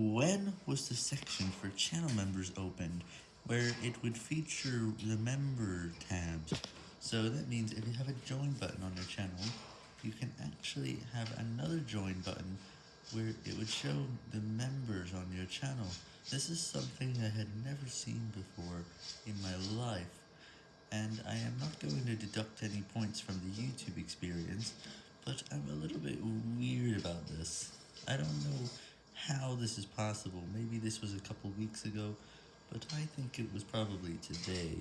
When was the section for channel members opened, where it would feature the member tabs? So that means if you have a join button on your channel, you can actually have another join button where it would show the members on your channel. This is something I had never seen before in my life, and I am not going to deduct any points from the YouTube experience, but I'm a little bit weird about this. I don't know how this is possible, maybe this was a couple weeks ago, but I think it was probably today.